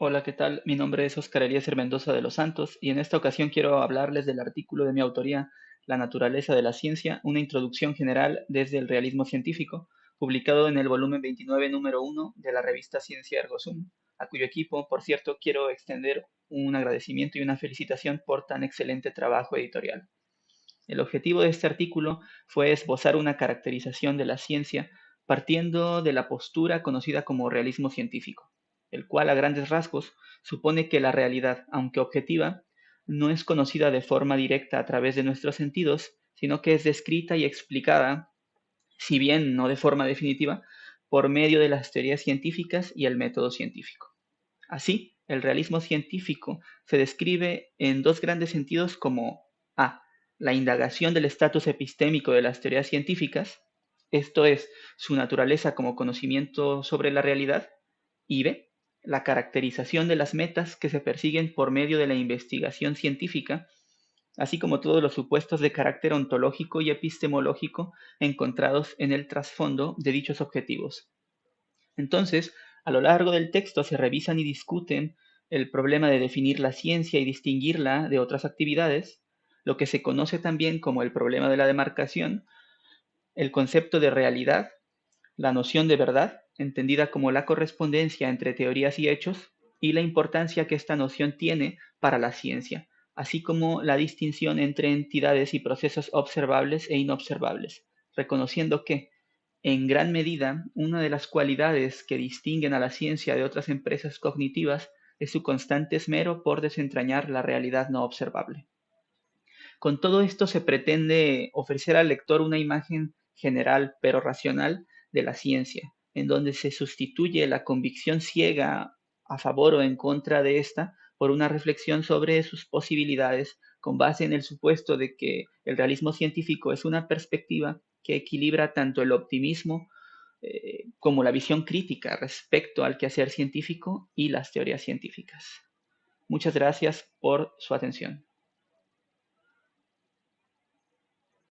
Hola, ¿qué tal? Mi nombre es Oscar Eliezer Mendoza de los Santos y en esta ocasión quiero hablarles del artículo de mi autoría La naturaleza de la ciencia, una introducción general desde el realismo científico, publicado en el volumen 29, número 1 de la revista Ciencia Ergo Sum, a cuyo equipo, por cierto, quiero extender un agradecimiento y una felicitación por tan excelente trabajo editorial. El objetivo de este artículo fue esbozar una caracterización de la ciencia partiendo de la postura conocida como realismo científico el cual a grandes rasgos supone que la realidad, aunque objetiva, no es conocida de forma directa a través de nuestros sentidos, sino que es descrita y explicada, si bien no de forma definitiva, por medio de las teorías científicas y el método científico. Así, el realismo científico se describe en dos grandes sentidos como A. La indagación del estatus epistémico de las teorías científicas, esto es, su naturaleza como conocimiento sobre la realidad, y B la caracterización de las metas que se persiguen por medio de la investigación científica, así como todos los supuestos de carácter ontológico y epistemológico encontrados en el trasfondo de dichos objetivos. Entonces, a lo largo del texto se revisan y discuten el problema de definir la ciencia y distinguirla de otras actividades, lo que se conoce también como el problema de la demarcación, el concepto de realidad, la noción de verdad entendida como la correspondencia entre teorías y hechos, y la importancia que esta noción tiene para la ciencia, así como la distinción entre entidades y procesos observables e inobservables, reconociendo que, en gran medida, una de las cualidades que distinguen a la ciencia de otras empresas cognitivas es su constante esmero por desentrañar la realidad no observable. Con todo esto se pretende ofrecer al lector una imagen general pero racional de la ciencia, en donde se sustituye la convicción ciega a favor o en contra de esta por una reflexión sobre sus posibilidades con base en el supuesto de que el realismo científico es una perspectiva que equilibra tanto el optimismo eh, como la visión crítica respecto al quehacer científico y las teorías científicas. Muchas gracias por su atención.